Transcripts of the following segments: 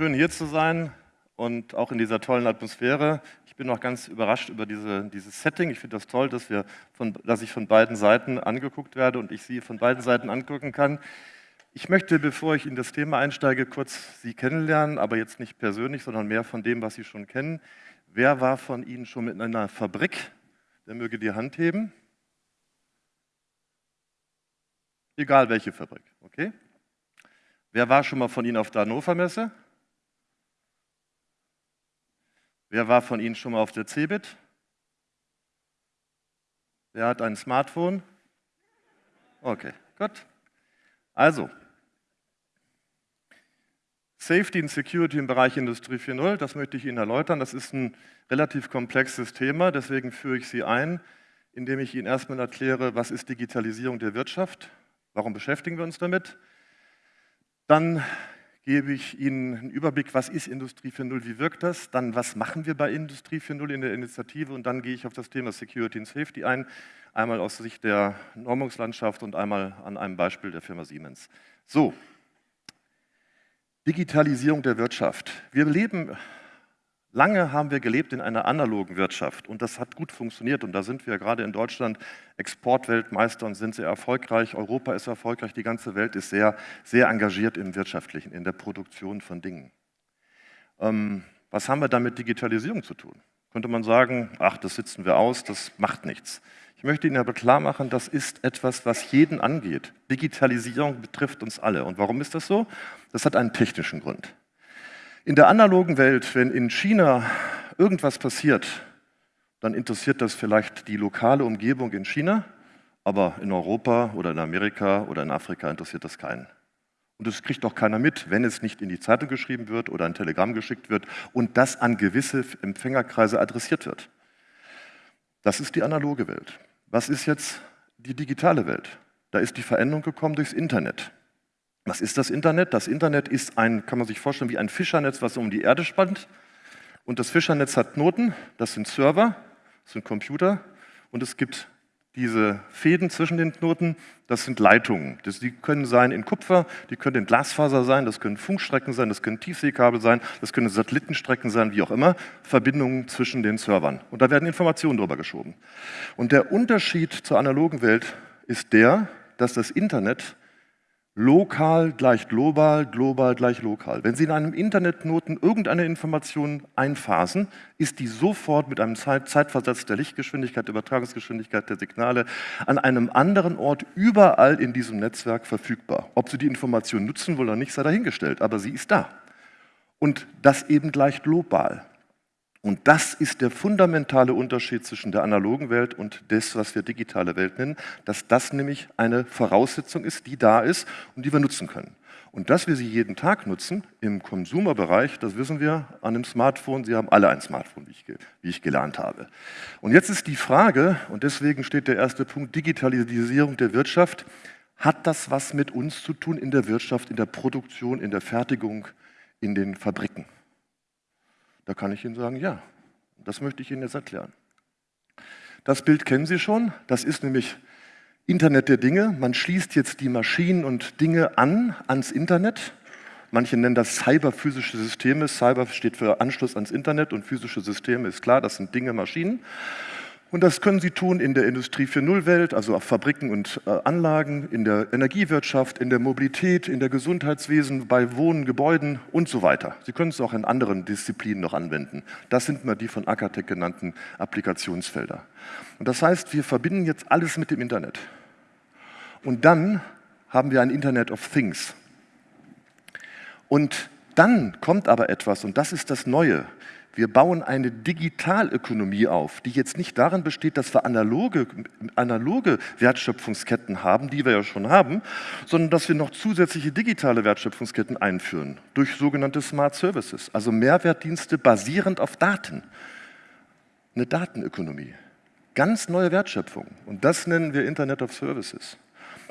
schön hier zu sein und auch in dieser tollen Atmosphäre. Ich bin auch ganz überrascht über diese, dieses Setting. Ich finde das toll, dass, wir von, dass ich von beiden Seiten angeguckt werde und ich Sie von beiden Seiten angucken kann. Ich möchte, bevor ich in das Thema einsteige, kurz Sie kennenlernen, aber jetzt nicht persönlich, sondern mehr von dem, was Sie schon kennen. Wer war von Ihnen schon mit einer Fabrik? Der möge die Hand heben. Egal welche Fabrik, okay? Wer war schon mal von Ihnen auf der Hannover Messe? Wer war von Ihnen schon mal auf der CeBIT? Wer hat ein Smartphone? Okay, gut. Also, Safety and Security im Bereich Industrie 4.0, das möchte ich Ihnen erläutern. Das ist ein relativ komplexes Thema, deswegen führe ich Sie ein, indem ich Ihnen erstmal erkläre, was ist Digitalisierung der Wirtschaft, warum beschäftigen wir uns damit, dann gebe ich Ihnen einen Überblick, was ist Industrie 4.0, wie wirkt das, dann was machen wir bei Industrie 4.0 in der Initiative und dann gehe ich auf das Thema Security and Safety ein, einmal aus Sicht der Normungslandschaft und einmal an einem Beispiel der Firma Siemens. So, Digitalisierung der Wirtschaft. Wir leben Lange haben wir gelebt in einer analogen Wirtschaft und das hat gut funktioniert und da sind wir gerade in Deutschland Exportweltmeister und sind sehr erfolgreich. Europa ist erfolgreich, die ganze Welt ist sehr, sehr engagiert im Wirtschaftlichen, in der Produktion von Dingen. Ähm, was haben wir da mit Digitalisierung zu tun? Könnte man sagen, ach, das sitzen wir aus, das macht nichts. Ich möchte Ihnen aber klar machen, das ist etwas, was jeden angeht. Digitalisierung betrifft uns alle. Und warum ist das so? Das hat einen technischen Grund. In der analogen Welt, wenn in China irgendwas passiert, dann interessiert das vielleicht die lokale Umgebung in China, aber in Europa oder in Amerika oder in Afrika interessiert das keinen. Und das kriegt auch keiner mit, wenn es nicht in die Zeitung geschrieben wird oder ein Telegramm geschickt wird und das an gewisse Empfängerkreise adressiert wird. Das ist die analoge Welt. Was ist jetzt die digitale Welt? Da ist die Veränderung gekommen durchs Internet. Was ist das Internet? Das Internet ist ein, kann man sich vorstellen, wie ein Fischernetz, was um die Erde spannt. Und das Fischernetz hat Knoten, das sind Server, das sind Computer. Und es gibt diese Fäden zwischen den Knoten, das sind Leitungen. Das, die können sein in Kupfer, die können in Glasfaser sein, das können Funkstrecken sein, das können Tiefseekabel sein, das können Satellitenstrecken sein, wie auch immer. Verbindungen zwischen den Servern. Und da werden Informationen drüber geschoben. Und der Unterschied zur analogen Welt ist der, dass das Internet Lokal gleich global, global gleich lokal. Wenn Sie in einem Internetknoten irgendeine Information einphasen, ist die sofort mit einem Zeitversatz der Lichtgeschwindigkeit, der Übertragungsgeschwindigkeit der Signale an einem anderen Ort überall in diesem Netzwerk verfügbar. Ob Sie die Information nutzen wollen oder nicht, sei dahingestellt, aber sie ist da. Und das eben gleich global. Und das ist der fundamentale Unterschied zwischen der analogen Welt und das, was wir digitale Welt nennen, dass das nämlich eine Voraussetzung ist, die da ist und die wir nutzen können. Und dass wir sie jeden Tag nutzen im Konsumerbereich, das wissen wir an dem Smartphone. Sie haben alle ein Smartphone, wie ich, wie ich gelernt habe. Und jetzt ist die Frage, und deswegen steht der erste Punkt, Digitalisierung der Wirtschaft. Hat das was mit uns zu tun in der Wirtschaft, in der Produktion, in der Fertigung, in den Fabriken? Da kann ich Ihnen sagen, ja. Das möchte ich Ihnen jetzt erklären. Das Bild kennen Sie schon. Das ist nämlich Internet der Dinge. Man schließt jetzt die Maschinen und Dinge an ans Internet. Manche nennen das cyberphysische Systeme. Cyber steht für Anschluss ans Internet und physische Systeme ist klar, das sind Dinge, Maschinen. Und das können Sie tun in der Industrie 4.0-Welt, also auf Fabriken und äh, Anlagen, in der Energiewirtschaft, in der Mobilität, in der Gesundheitswesen, bei Wohnen, Gebäuden und so weiter. Sie können es auch in anderen Disziplinen noch anwenden. Das sind mal die von Akatec genannten Applikationsfelder. Und das heißt, wir verbinden jetzt alles mit dem Internet. Und dann haben wir ein Internet of Things. Und dann kommt aber etwas, und das ist das Neue. Wir bauen eine Digitalökonomie auf, die jetzt nicht darin besteht, dass wir analoge, analoge Wertschöpfungsketten haben, die wir ja schon haben, sondern dass wir noch zusätzliche digitale Wertschöpfungsketten einführen durch sogenannte Smart Services, also Mehrwertdienste basierend auf Daten. Eine Datenökonomie. Ganz neue Wertschöpfung. Und das nennen wir Internet of Services.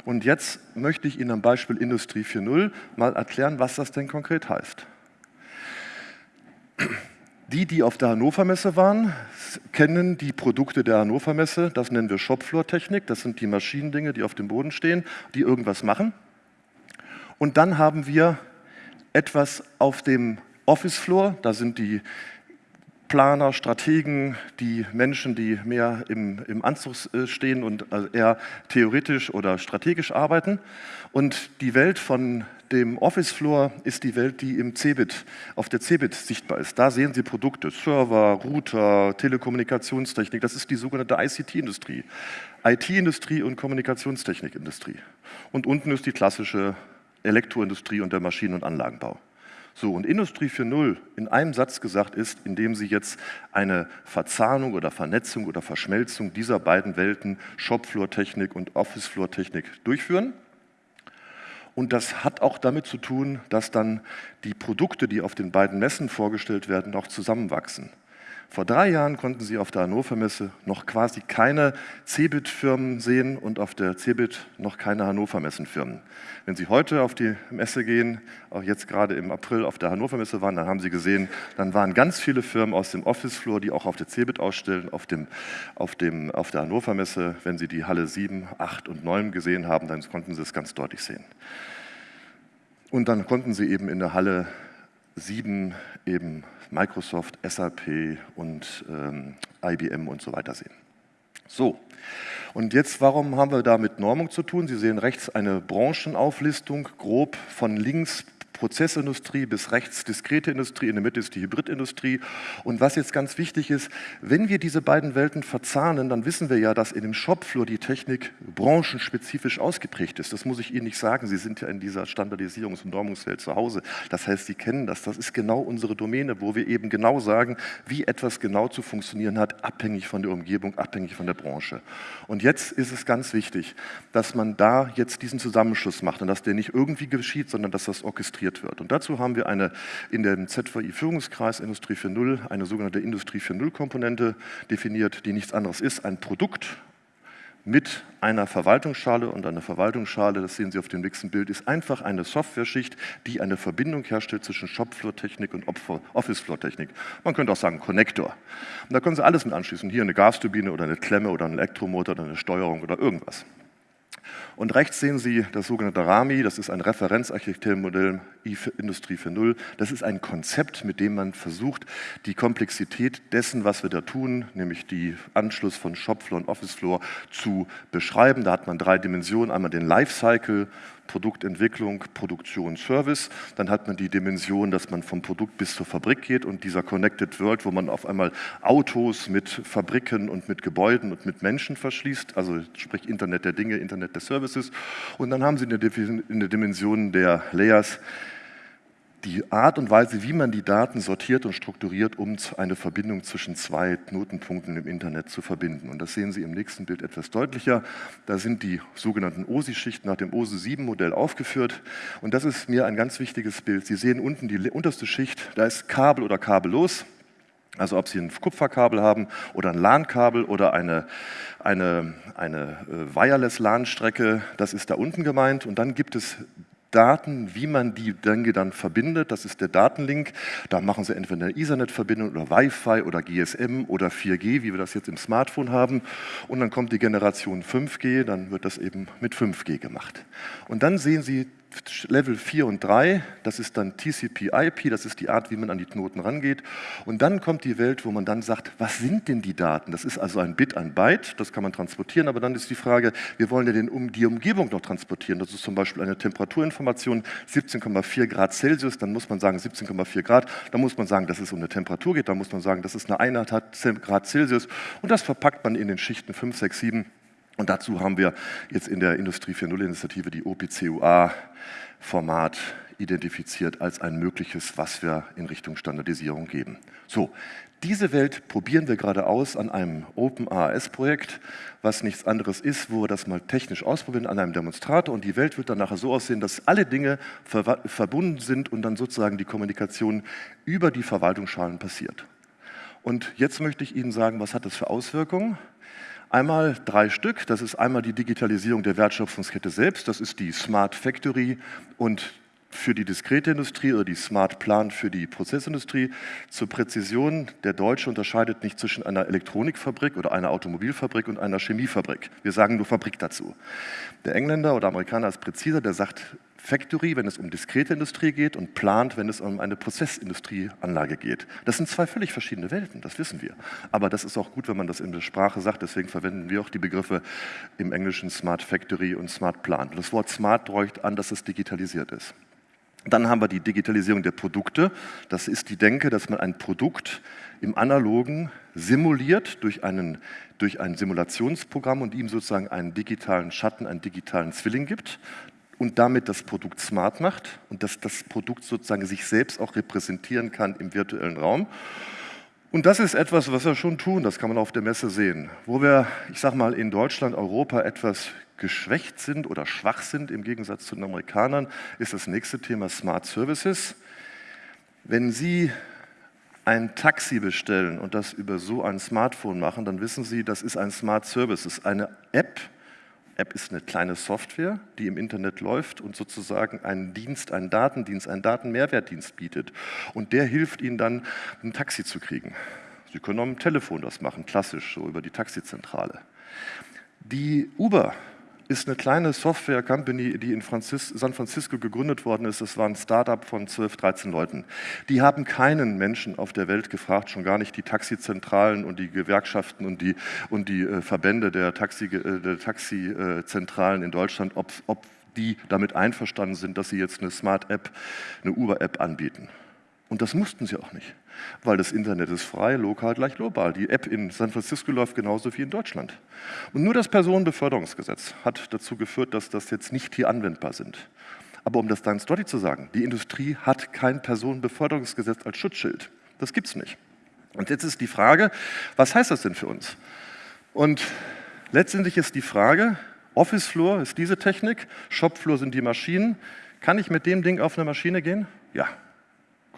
Und jetzt möchte ich Ihnen am Beispiel Industrie 4.0 mal erklären, was das denn konkret heißt. Die, die auf der Hannover Messe waren, kennen die Produkte der Hannover Messe. Das nennen wir Shopfloor-Technik. Das sind die Maschinendinge, die auf dem Boden stehen, die irgendwas machen. Und dann haben wir etwas auf dem Office Floor, da sind die Planer, Strategen, die Menschen, die mehr im, im Anzug äh, stehen und eher theoretisch oder strategisch arbeiten. Und die Welt von dem Office Floor ist die Welt, die im Cebit, auf der Cebit sichtbar ist. Da sehen Sie Produkte, Server, Router, Telekommunikationstechnik, das ist die sogenannte ICT-Industrie. IT-Industrie und Kommunikationstechnikindustrie. Und unten ist die klassische Elektroindustrie und der Maschinen- und Anlagenbau. So, und Industrie 4.0 in einem Satz gesagt ist, indem Sie jetzt eine Verzahnung oder Vernetzung oder Verschmelzung dieser beiden Welten, Shopfloor-Technik und Office-Floor-Technik, durchführen. Und das hat auch damit zu tun, dass dann die Produkte, die auf den beiden Messen vorgestellt werden, auch zusammenwachsen. Vor drei Jahren konnten Sie auf der Hannover Messe noch quasi keine Cebit-Firmen sehen und auf der Cebit noch keine Hannover Messen-Firmen. Wenn Sie heute auf die Messe gehen, auch jetzt gerade im April auf der Hannover Messe waren, dann haben Sie gesehen, dann waren ganz viele Firmen aus dem Office-Floor, die auch auf der Cebit ausstellen, auf, dem, auf, dem, auf der Hannover Messe. Wenn Sie die Halle 7, 8 und 9 gesehen haben, dann konnten Sie es ganz deutlich sehen. Und dann konnten Sie eben in der Halle 7 eben Microsoft, SAP und ähm, IBM und so weiter sehen. So, und jetzt, warum haben wir da mit Normung zu tun? Sie sehen rechts eine Branchenauflistung, grob von links Prozessindustrie bis rechts diskrete Industrie, in der Mitte ist die Hybridindustrie. Und was jetzt ganz wichtig ist, wenn wir diese beiden Welten verzahnen, dann wissen wir ja, dass in dem Shopfloor die Technik branchenspezifisch ausgeprägt ist. Das muss ich Ihnen nicht sagen, Sie sind ja in dieser Standardisierungs- und Normungswelt zu Hause. Das heißt, Sie kennen das, das ist genau unsere Domäne, wo wir eben genau sagen, wie etwas genau zu funktionieren hat, abhängig von der Umgebung, abhängig von der Branche. Und jetzt ist es ganz wichtig, dass man da jetzt diesen Zusammenschluss macht und dass der nicht irgendwie geschieht, sondern dass das orchestriert diskutiert wird. Und dazu haben wir eine, in dem ZVI-Führungskreis Industrie 4.0 eine sogenannte Industrie 4.0-Komponente definiert, die nichts anderes ist, ein Produkt mit einer Verwaltungsschale und eine Verwaltungsschale, das sehen Sie auf dem nächsten Bild, ist einfach eine Softwareschicht, die eine Verbindung herstellt zwischen Shopfloor-Technik und Office-Floor-Technik. Man könnte auch sagen Connector. Und da können Sie alles mit anschließen, hier eine Gasturbine oder eine Klemme oder ein Elektromotor oder eine Steuerung oder irgendwas. Und rechts sehen Sie das sogenannte RAMI, das ist ein Referenzarchitekturmodell Industrie 4.0. Das ist ein Konzept, mit dem man versucht, die Komplexität dessen, was wir da tun, nämlich die Anschluss von Shopfloor und Officefloor zu beschreiben. Da hat man drei Dimensionen, einmal den Lifecycle, Produktentwicklung, Produktion, Service. Dann hat man die Dimension, dass man vom Produkt bis zur Fabrik geht und dieser Connected World, wo man auf einmal Autos mit Fabriken und mit Gebäuden und mit Menschen verschließt, also sprich Internet der Dinge, Internet der Services. Und dann haben Sie in der Dimension der Layers die Art und Weise, wie man die Daten sortiert und strukturiert, um eine Verbindung zwischen zwei Knotenpunkten im Internet zu verbinden. Und das sehen Sie im nächsten Bild etwas deutlicher. Da sind die sogenannten OSI-Schichten nach dem OSI-7-Modell aufgeführt. Und das ist mir ein ganz wichtiges Bild. Sie sehen unten die unterste Schicht, da ist Kabel oder kabellos. Also ob Sie ein Kupferkabel haben oder ein LAN-Kabel oder eine, eine, eine äh, Wireless-LAN-Strecke, das ist da unten gemeint. Und dann gibt es Daten, wie man die Dinge dann verbindet. Das ist der Datenlink. Da machen Sie entweder eine Ethernet-Verbindung oder Wi-Fi oder GSM oder 4G, wie wir das jetzt im Smartphone haben. Und dann kommt die Generation 5G, dann wird das eben mit 5G gemacht. Und dann sehen Sie Level 4 und 3, das ist dann TCP-IP, das ist die Art, wie man an die Knoten rangeht. Und dann kommt die Welt, wo man dann sagt, was sind denn die Daten? Das ist also ein Bit, ein Byte, das kann man transportieren, aber dann ist die Frage, wir wollen ja den, um die Umgebung noch transportieren. Das ist zum Beispiel eine Temperaturinformation, 17,4 Grad Celsius, dann muss man sagen 17,4 Grad, dann muss man sagen, dass es um eine Temperatur geht, dann muss man sagen, dass es eine Einheit hat, Grad Celsius und das verpackt man in den Schichten 5, 6, 7 und dazu haben wir jetzt in der Industrie 4.0-Initiative die OPCUA-Format identifiziert als ein mögliches, was wir in Richtung Standardisierung geben. So, diese Welt probieren wir gerade aus an einem OpenAAS-Projekt, was nichts anderes ist, wo wir das mal technisch ausprobieren an einem Demonstrator und die Welt wird dann nachher so aussehen, dass alle Dinge ver verbunden sind und dann sozusagen die Kommunikation über die Verwaltungsschalen passiert. Und jetzt möchte ich Ihnen sagen, was hat das für Auswirkungen? Einmal drei Stück, das ist einmal die Digitalisierung der Wertschöpfungskette selbst, das ist die Smart Factory und für die diskrete Industrie oder die Smart Plan für die Prozessindustrie. Zur Präzision, der Deutsche unterscheidet nicht zwischen einer Elektronikfabrik oder einer Automobilfabrik und einer Chemiefabrik. Wir sagen nur Fabrik dazu. Der Engländer oder Amerikaner ist präziser, der sagt Factory, wenn es um diskrete Industrie geht und Plant, wenn es um eine Prozessindustrieanlage geht. Das sind zwei völlig verschiedene Welten, das wissen wir. Aber das ist auch gut, wenn man das in der Sprache sagt, deswegen verwenden wir auch die Begriffe im Englischen Smart Factory und Smart Plant. Das Wort Smart deutet an, dass es digitalisiert ist. Dann haben wir die Digitalisierung der Produkte. Das ist die Denke, dass man ein Produkt im Analogen simuliert durch, einen, durch ein Simulationsprogramm und ihm sozusagen einen digitalen Schatten, einen digitalen Zwilling gibt und damit das Produkt smart macht und dass das Produkt sozusagen sich selbst auch repräsentieren kann im virtuellen Raum. Und das ist etwas, was wir schon tun, das kann man auf der Messe sehen. Wo wir, ich sage mal, in Deutschland, Europa etwas geschwächt sind oder schwach sind im Gegensatz zu den Amerikanern, ist das nächste Thema Smart Services. Wenn Sie ein Taxi bestellen und das über so ein Smartphone machen, dann wissen Sie, das ist ein Smart Service, eine App, App ist eine kleine Software, die im Internet läuft und sozusagen einen Dienst, einen Datendienst, einen Datenmehrwertdienst bietet. Und der hilft Ihnen dann, ein Taxi zu kriegen. Sie können auch am Telefon das machen, klassisch, so über die Taxizentrale. Die Uber ist eine kleine Software-Company, die in Franzis San Francisco gegründet worden ist. Das war ein Startup von 12, 13 Leuten. Die haben keinen Menschen auf der Welt gefragt, schon gar nicht die Taxizentralen und die Gewerkschaften und die, und die äh, Verbände der, Taxi, äh, Taxizentralen in Deutschland, ob, ob die damit einverstanden sind, dass sie jetzt eine Smart-App, eine Uber-App anbieten. Und das mussten sie auch nicht, weil das Internet ist frei, lokal gleich global. Die App in San Francisco läuft genauso wie in Deutschland. Und nur das Personenbeförderungsgesetz hat dazu geführt, dass das jetzt nicht hier anwendbar sind. Aber um das dann deutlich zu sagen, die Industrie hat kein Personenbeförderungsgesetz als Schutzschild. Das gibt es nicht. Und jetzt ist die Frage, was heißt das denn für uns? Und letztendlich ist die Frage, Office Floor ist diese Technik, Shop Floor sind die Maschinen. Kann ich mit dem Ding auf eine Maschine gehen? Ja,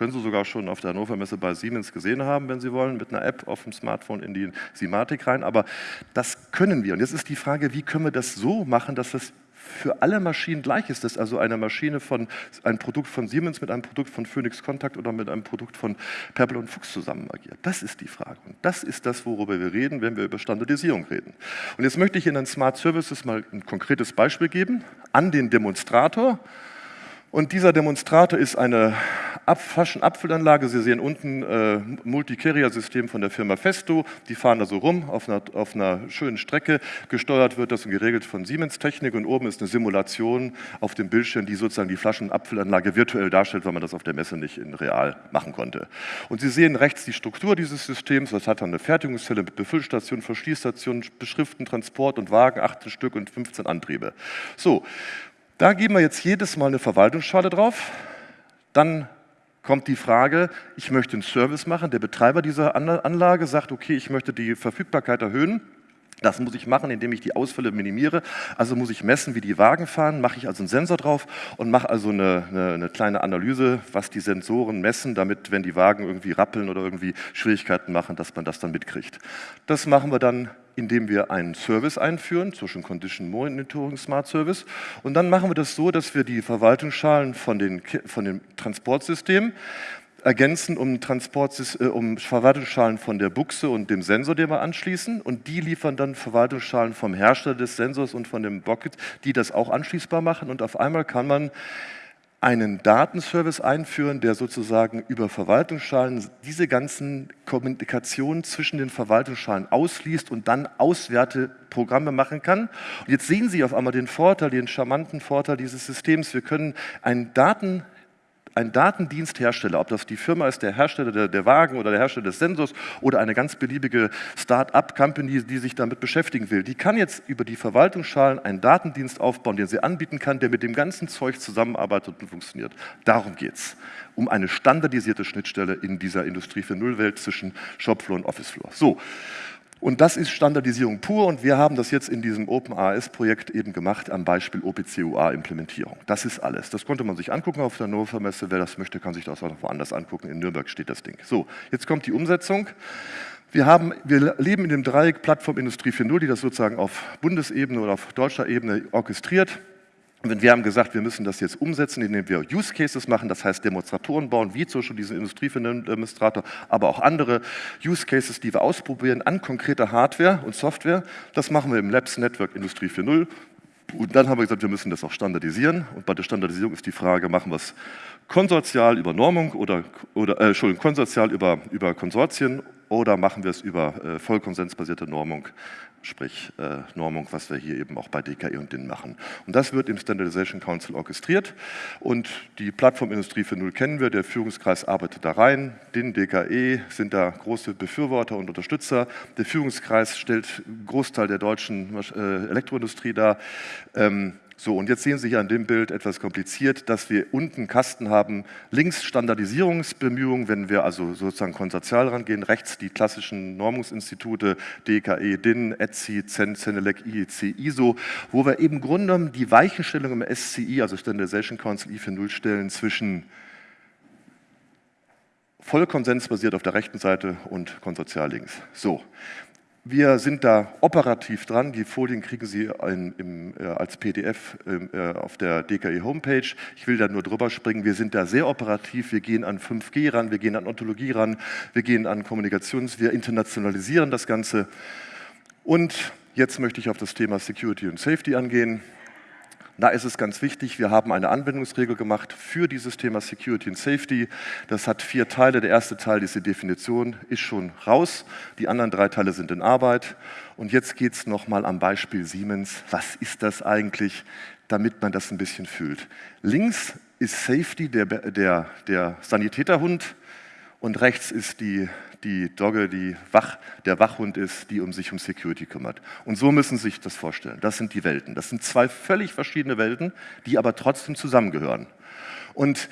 können Sie sogar schon auf der Hannover Messe bei Siemens gesehen haben, wenn Sie wollen, mit einer App auf dem Smartphone in die Simatik rein. Aber das können wir. Und jetzt ist die Frage, wie können wir das so machen, dass das für alle Maschinen gleich ist, dass also eine Maschine von, ein Produkt von Siemens mit einem Produkt von Phoenix Contact oder mit einem Produkt von Purple und Fuchs zusammen agiert. Das ist die Frage. Und das ist das, worüber wir reden, wenn wir über Standardisierung reden. Und jetzt möchte ich Ihnen an Smart Services mal ein konkretes Beispiel geben, an den Demonstrator. Und dieser Demonstrator ist eine Flaschenabfüllanlage. Sie sehen unten äh, Multi-Carrier-System von der Firma Festo. Die fahren da so rum auf einer, auf einer schönen Strecke. Gesteuert wird das und geregelt von Siemens Technik. Und oben ist eine Simulation auf dem Bildschirm, die sozusagen die Flaschenabfüllanlage virtuell darstellt, weil man das auf der Messe nicht in real machen konnte. Und Sie sehen rechts die Struktur dieses Systems. Das hat dann eine Fertigungszelle mit Befüllstation, Verschließstation, Beschriften, Transport und Wagen, 18 Stück und 15 Antriebe. So, da geben wir jetzt jedes Mal eine Verwaltungsschale drauf. Dann kommt die Frage, ich möchte einen Service machen. Der Betreiber dieser Anlage sagt, okay, ich möchte die Verfügbarkeit erhöhen. Das muss ich machen, indem ich die Ausfälle minimiere. Also muss ich messen, wie die Wagen fahren, mache ich also einen Sensor drauf und mache also eine, eine, eine, kleine Analyse, was die Sensoren messen, damit, wenn die Wagen irgendwie rappeln oder irgendwie Schwierigkeiten machen, dass man das dann mitkriegt. Das machen wir dann indem wir einen Service einführen, Social Condition Monitoring Smart Service. Und dann machen wir das so, dass wir die Verwaltungsschalen von, den, von dem Transportsystem ergänzen um, äh, um Verwaltungsschalen von der Buchse und dem Sensor, den wir anschließen. Und die liefern dann Verwaltungsschalen vom Hersteller des Sensors und von dem Bucket, die das auch anschließbar machen. Und auf einmal kann man einen Datenservice einführen, der sozusagen über Verwaltungsschalen diese ganzen Kommunikationen zwischen den Verwaltungsschalen ausliest und dann Auswerteprogramme machen kann. Und jetzt sehen Sie auf einmal den Vorteil, den charmanten Vorteil dieses Systems. Wir können einen Daten ein Datendiensthersteller, ob das die Firma ist, der Hersteller der, der Wagen oder der Hersteller des Sensors oder eine ganz beliebige Start-up-Company, die sich damit beschäftigen will, die kann jetzt über die Verwaltungsschalen einen Datendienst aufbauen, den sie anbieten kann, der mit dem ganzen Zeug zusammenarbeitet und funktioniert. Darum geht es, um eine standardisierte Schnittstelle in dieser Industrie für Nullwelt zwischen Shopfloor und Officefloor. So, und das ist Standardisierung pur und wir haben das jetzt in diesem OpenAS-Projekt eben gemacht am Beispiel OPC-UA-Implementierung. Das ist alles. Das konnte man sich angucken auf der Hannover Messe. Wer das möchte, kann sich das auch noch woanders angucken. In Nürnberg steht das Ding. So, jetzt kommt die Umsetzung. Wir, haben, wir leben in dem Dreieck Plattform Industrie 4.0, die das sozusagen auf Bundesebene oder auf deutscher Ebene orchestriert. Und wir haben gesagt, wir müssen das jetzt umsetzen, indem wir Use Cases machen, das heißt Demonstratoren bauen, wie zum Beispiel diesen Industriedemonstrator, aber auch andere Use Cases, die wir ausprobieren an konkreter Hardware und Software. Das machen wir im Labs Network Industrie 4.0 Und dann haben wir gesagt, wir müssen das auch standardisieren. Und bei der Standardisierung ist die Frage, machen wir es konsortial über Normung oder, oder äh, Entschuldigung, konsortial über, über Konsortien oder machen wir es über äh, vollkonsensbasierte Normung, sprich äh, Normung, was wir hier eben auch bei DKE und DIN machen. Und das wird im Standardization Council orchestriert und die Plattformindustrie für Null kennen wir, der Führungskreis arbeitet da rein, DIN, DKE sind da große Befürworter und Unterstützer. Der Führungskreis stellt einen Großteil der deutschen äh, Elektroindustrie dar. Ähm, so, und jetzt sehen Sie hier an dem Bild etwas kompliziert, dass wir unten Kasten haben, links Standardisierungsbemühungen, wenn wir also sozusagen konsortial rangehen, rechts die klassischen Normungsinstitute, DKE, DIN, ETSI, CEN, CENELEC, IEC, ISO, wo wir eben im Grunde genommen die Weichenstellung im SCI, also Standardization Council I40 stellen zwischen vollkonsensbasiert auf der rechten Seite und konsortial links. So, wir sind da operativ dran. Die Folien kriegen Sie in, im, äh, als PDF ähm, äh, auf der DKI Homepage. Ich will da nur drüber springen. Wir sind da sehr operativ. Wir gehen an 5G ran, wir gehen an Ontologie ran, wir gehen an Kommunikations-, wir internationalisieren das Ganze. Und jetzt möchte ich auf das Thema Security und Safety angehen. Da ist es ganz wichtig, wir haben eine Anwendungsregel gemacht für dieses Thema Security and Safety. Das hat vier Teile. Der erste Teil, diese Definition, ist schon raus. Die anderen drei Teile sind in Arbeit. Und jetzt geht es nochmal am Beispiel Siemens. Was ist das eigentlich, damit man das ein bisschen fühlt? Links ist Safety, der, der, der Sanitäterhund, und rechts ist die die Dogge, die Wach, der Wachhund ist, die um sich um Security kümmert. Und so müssen Sie sich das vorstellen. Das sind die Welten. Das sind zwei völlig verschiedene Welten, die aber trotzdem zusammengehören. Und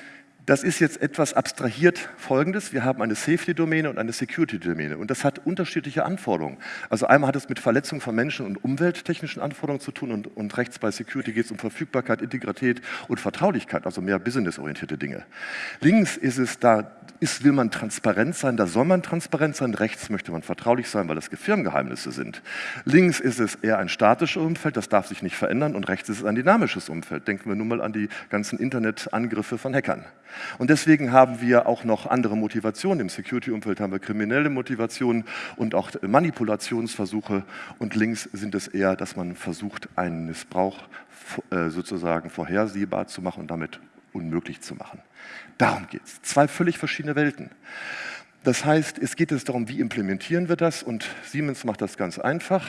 das ist jetzt etwas abstrahiert folgendes. Wir haben eine Safety-Domäne und eine Security-Domäne und das hat unterschiedliche Anforderungen. Also einmal hat es mit Verletzung von Menschen und umwelttechnischen Anforderungen zu tun und, und rechts bei Security geht es um Verfügbarkeit, Integrität und Vertraulichkeit, also mehr businessorientierte Dinge. Links ist es, da ist, will man transparent sein, da soll man transparent sein, rechts möchte man vertraulich sein, weil das Firmengeheimnisse sind. Links ist es eher ein statisches Umfeld, das darf sich nicht verändern und rechts ist es ein dynamisches Umfeld. Denken wir nun mal an die ganzen Internetangriffe von Hackern. Und deswegen haben wir auch noch andere Motivationen. Im Security-Umfeld haben wir kriminelle Motivationen und auch Manipulationsversuche. Und links sind es eher, dass man versucht, einen Missbrauch äh, sozusagen vorhersehbar zu machen und damit unmöglich zu machen. Darum geht es. Zwei völlig verschiedene Welten. Das heißt, es geht jetzt darum, wie implementieren wir das und Siemens macht das ganz einfach.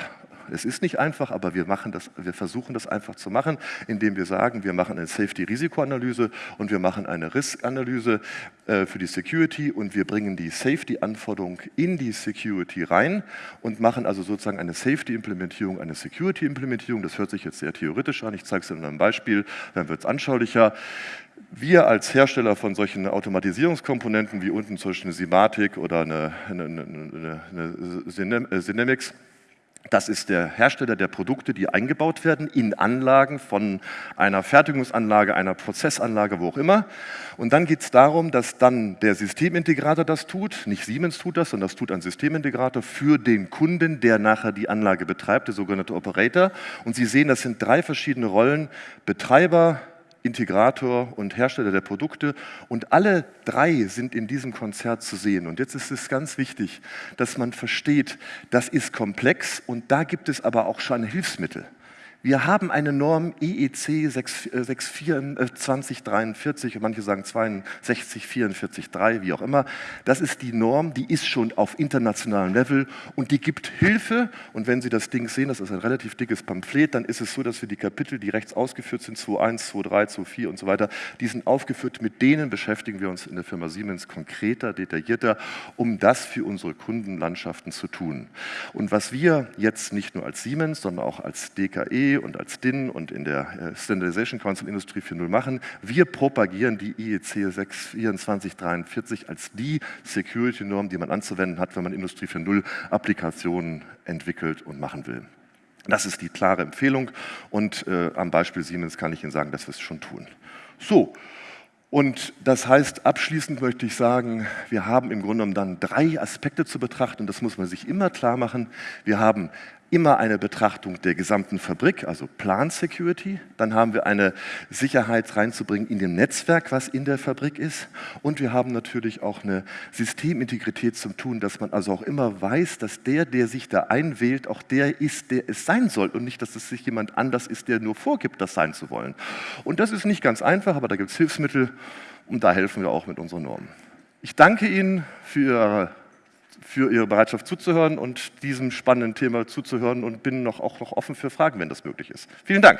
Es ist nicht einfach, aber wir, machen das, wir versuchen das einfach zu machen, indem wir sagen, wir machen eine Safety-Risikoanalyse und wir machen eine Risk-Analyse äh, für die Security und wir bringen die Safety-Anforderung in die Security rein und machen also sozusagen eine Safety-Implementierung, eine Security-Implementierung. Das hört sich jetzt sehr theoretisch an. Ich zeige es in einem Beispiel, dann wird es anschaulicher. Wir als Hersteller von solchen Automatisierungskomponenten wie unten zum Beispiel eine Simatic oder eine, eine, eine, eine Synamics, das ist der Hersteller der Produkte, die eingebaut werden in Anlagen von einer Fertigungsanlage, einer Prozessanlage, wo auch immer. Und dann geht es darum, dass dann der Systemintegrator das tut, nicht Siemens tut das, sondern das tut ein Systemintegrator für den Kunden, der nachher die Anlage betreibt, der sogenannte Operator. Und Sie sehen, das sind drei verschiedene Rollen, Betreiber, Integrator und Hersteller der Produkte. Und alle drei sind in diesem Konzert zu sehen. Und jetzt ist es ganz wichtig, dass man versteht, das ist komplex und da gibt es aber auch schon Hilfsmittel. Wir haben eine Norm EEC 2043, manche sagen 62, 44, 3, wie auch immer. Das ist die Norm, die ist schon auf internationalem Level und die gibt Hilfe. Und wenn Sie das Ding sehen, das ist ein relativ dickes Pamphlet, dann ist es so, dass wir die Kapitel, die rechts ausgeführt sind, 2.1, 2.3, 2.4 und so weiter, die sind aufgeführt. Mit denen beschäftigen wir uns in der Firma Siemens konkreter, detaillierter, um das für unsere Kundenlandschaften zu tun. Und was wir jetzt nicht nur als Siemens, sondern auch als DKE, und als DIN und in der äh, Standardization Council Industrie 4.0 machen. Wir propagieren die IEC 62443 als die Security-Norm, die man anzuwenden hat, wenn man Industrie 4.0 Applikationen entwickelt und machen will. Das ist die klare Empfehlung und äh, am Beispiel Siemens kann ich Ihnen sagen, dass wir es schon tun. So, und das heißt, abschließend möchte ich sagen, wir haben im Grunde genommen dann drei Aspekte zu betrachten, das muss man sich immer klar machen. Wir haben immer eine Betrachtung der gesamten Fabrik, also Plan Security. Dann haben wir eine Sicherheit reinzubringen in dem Netzwerk, was in der Fabrik ist. Und wir haben natürlich auch eine Systemintegrität zum Tun, dass man also auch immer weiß, dass der, der sich da einwählt, auch der ist, der es sein soll und nicht, dass es sich jemand anders ist, der nur vorgibt, das sein zu wollen. Und das ist nicht ganz einfach, aber da gibt es Hilfsmittel und da helfen wir auch mit unseren Normen. Ich danke Ihnen für Ihre für Ihre Bereitschaft zuzuhören und diesem spannenden Thema zuzuhören und bin noch, auch noch offen für Fragen, wenn das möglich ist. Vielen Dank.